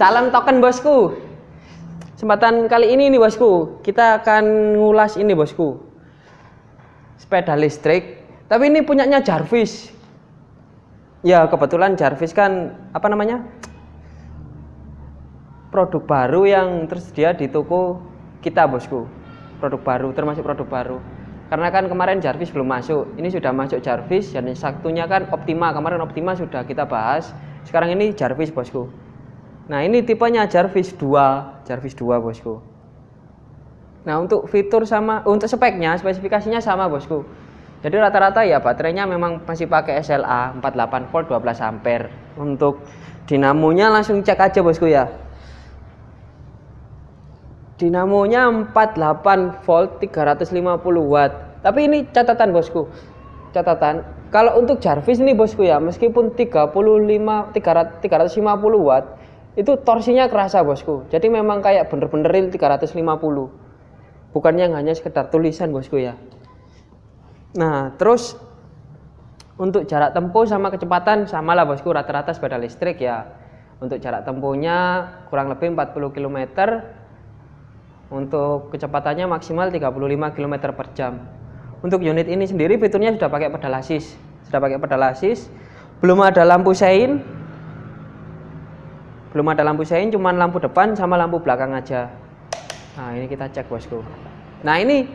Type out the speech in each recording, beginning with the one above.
Salam token bosku. Kesempatan kali ini nih bosku, kita akan ngulas ini bosku. Sepeda listrik, tapi ini punyanya Jarvis. Ya kebetulan Jarvis kan apa namanya? Produk baru yang tersedia di toko kita bosku. Produk baru, termasuk produk baru. Karena kan kemarin Jarvis belum masuk, ini sudah masuk Jarvis, dan satunya kan Optima. Kemarin Optima sudah kita bahas, sekarang ini Jarvis bosku. Nah ini tipenya Jarvis 2, Jarvis 2 bosku. Nah untuk fitur sama, untuk speknya, spesifikasinya sama bosku. Jadi rata-rata ya baterainya memang masih pakai SLA 48 volt 12 ampere. Untuk dinamonya langsung cek aja bosku ya. Dinamonya 48 volt 350 watt. Tapi ini catatan bosku. Catatan, kalau untuk Jarvis ini bosku ya, meskipun 35 300, 350 watt, itu torsinya kerasa bosku. Jadi memang kayak bener-bener real 350. Bukan yang hanya sekedar tulisan bosku ya. Nah, terus untuk jarak tempuh sama kecepatan samalah bosku rata-rata sepeda listrik ya. Untuk jarak tempuhnya kurang lebih 40 km untuk kecepatannya maksimal 35 km per jam. Untuk unit ini sendiri fiturnya sudah pakai pedal assist. Sudah pakai pedal assist. Belum ada lampu sein. Belum ada lampu sein, cuman lampu depan sama lampu belakang aja. Nah, ini kita cek bosku. Nah, ini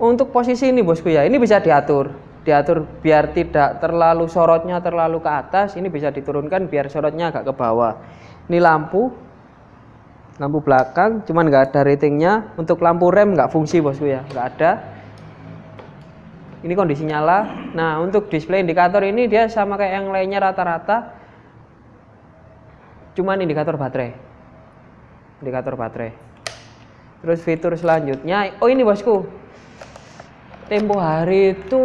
untuk posisi ini bosku ya, ini bisa diatur. Diatur biar tidak terlalu sorotnya terlalu ke atas, ini bisa diturunkan biar sorotnya agak ke bawah. Ini lampu, lampu belakang cuman nggak ada ratingnya untuk lampu rem nggak fungsi bosku ya nggak ada ini kondisi nyala nah untuk display indikator ini dia sama kayak yang lainnya rata-rata cuman indikator baterai indikator baterai terus fitur selanjutnya oh ini bosku tempo hari itu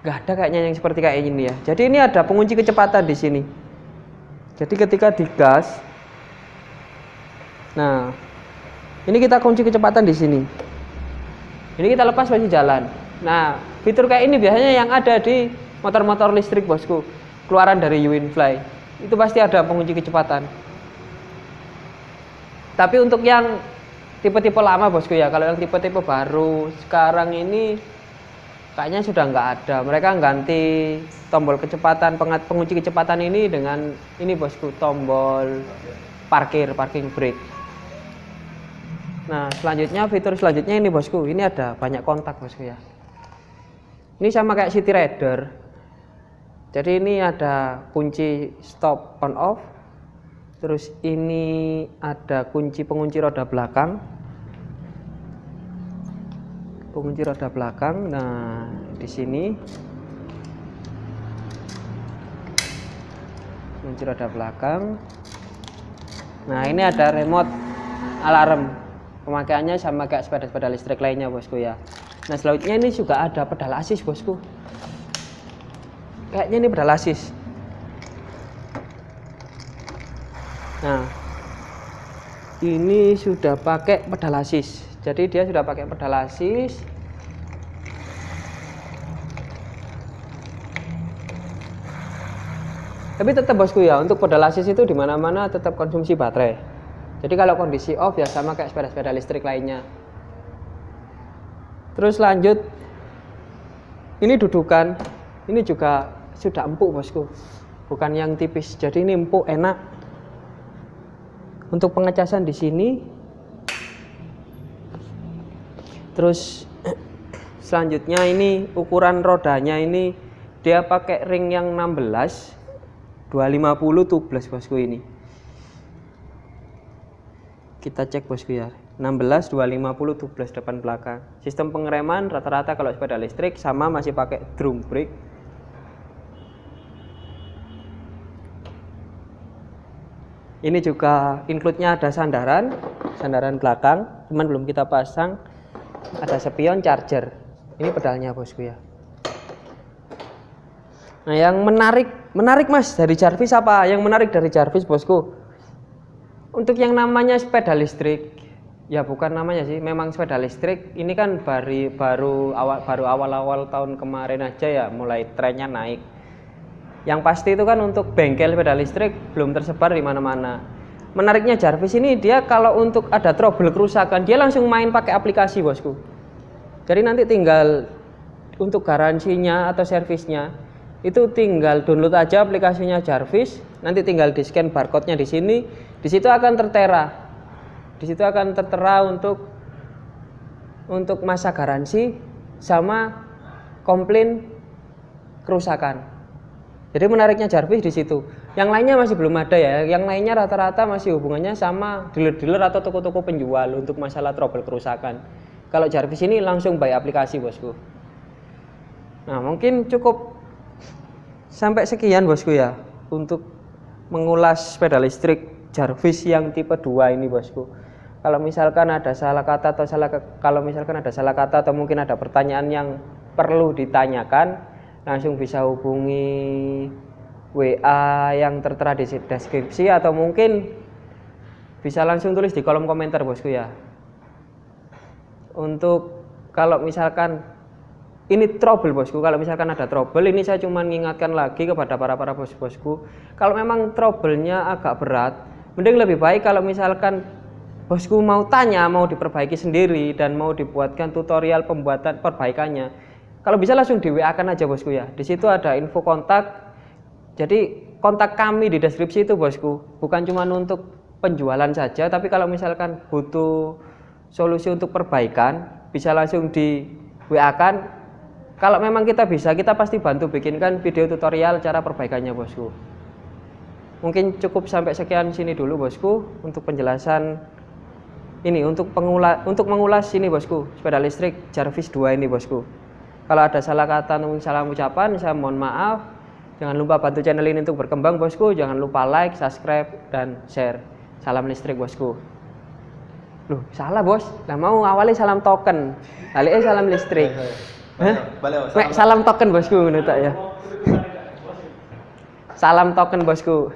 nggak ada kayaknya yang seperti kayak ini ya jadi ini ada pengunci kecepatan di sini jadi ketika digas Nah, ini kita kunci kecepatan di sini. Ini kita lepas masih jalan. Nah, fitur kayak ini biasanya yang ada di motor-motor listrik bosku. Keluaran dari Uwinfly. Itu pasti ada pengunci kecepatan. Tapi untuk yang tipe-tipe lama bosku ya, kalau yang tipe-tipe baru sekarang ini kayaknya sudah nggak ada. Mereka ganti tombol kecepatan, pengunci kecepatan ini dengan ini bosku, tombol parkir, parking brake. Nah, selanjutnya fitur selanjutnya ini bosku. Ini ada banyak kontak bosku ya. Ini sama kayak City Rider. Jadi ini ada kunci stop on off. Terus ini ada kunci pengunci roda belakang. Pengunci roda belakang. Nah, di sini kunci roda belakang. Nah, ini ada remote alarm pemakaiannya sama kayak sepeda-sepeda listrik lainnya bosku ya nah selanjutnya ini juga ada pedal assist bosku kayaknya ini pedal assist nah ini sudah pakai pedal assist jadi dia sudah pakai pedal assist tapi tetap bosku ya untuk pedal assist itu di mana-mana tetap konsumsi baterai. Jadi kalau kondisi off ya sama kayak sepeda-sepeda listrik lainnya. Terus lanjut, ini dudukan, ini juga sudah empuk bosku, bukan yang tipis. Jadi ini empuk, enak. Untuk pengecasan di sini, terus selanjutnya ini ukuran rodanya ini dia pakai ring yang 16 250 tubeless bosku ini. Kita cek bosku ya. 16 250 12 depan belakang. Sistem pengereman rata-rata kalau sepeda listrik sama masih pakai drum brake ini juga include-nya ada sandaran sandaran belakang cuman belum kita pasang. Ada spion charger. Ini pedalnya bosku ya. Nah yang menarik menarik mas dari Jarvis apa? Yang menarik dari Jarvis bosku untuk yang namanya sepeda listrik, ya bukan namanya sih, memang sepeda listrik ini kan baru baru awal baru awal-awal tahun kemarin aja ya mulai trennya naik. Yang pasti itu kan untuk bengkel sepeda listrik belum tersebar di mana-mana. Menariknya Jarvis ini dia kalau untuk ada trouble kerusakan dia langsung main pakai aplikasi bosku. Jadi nanti tinggal untuk garansinya atau servisnya itu tinggal download aja aplikasinya Jarvis, nanti tinggal di scan barcode-nya di sini, di situ akan tertera. Di situ akan tertera untuk untuk masa garansi sama komplain kerusakan. Jadi menariknya Jarvis di situ. Yang lainnya masih belum ada ya. Yang lainnya rata-rata masih hubungannya sama dealer-dealer atau toko-toko penjual untuk masalah trouble kerusakan. Kalau Jarvis ini langsung by aplikasi bosku. Nah mungkin cukup sampai sekian bosku ya untuk mengulas sepeda listrik Jarvis yang tipe 2 ini bosku. Kalau misalkan ada salah kata atau salah kalau misalkan ada salah kata atau mungkin ada pertanyaan yang perlu ditanyakan langsung bisa hubungi WA yang tertera di deskripsi atau mungkin bisa langsung tulis di kolom komentar bosku ya. Untuk kalau misalkan ini trouble bosku. Kalau misalkan ada trouble ini saya cuma mengingatkan lagi kepada para para bos bosku. Kalau memang troublenya agak berat mending lebih baik kalau misalkan bosku mau tanya mau diperbaiki sendiri dan mau dibuatkan tutorial pembuatan perbaikannya kalau bisa langsung di WA kan aja bosku ya. Di situ ada info kontak. Jadi kontak kami di deskripsi itu bosku. Bukan cuma untuk penjualan saja, tapi kalau misalkan butuh solusi untuk perbaikan, bisa langsung di WA kan. Kalau memang kita bisa, kita pasti bantu bikinkan video tutorial cara perbaikannya bosku. Mungkin cukup sampai sekian sini dulu bosku untuk penjelasan ini untuk pengulas untuk mengulas ini bosku sepeda listrik Jarvis 2 ini bosku. Kalau ada salah kata atau salah ucapan, saya mohon maaf. Jangan lupa bantu channel ini untuk berkembang bosku. Jangan lupa like, subscribe, dan share. Salam listrik bosku. Loh, salah bos. Nah mau awalnya salam token. Kali salam listrik. Hah? Salam, salam token bosku menurut ya. Salam token bosku.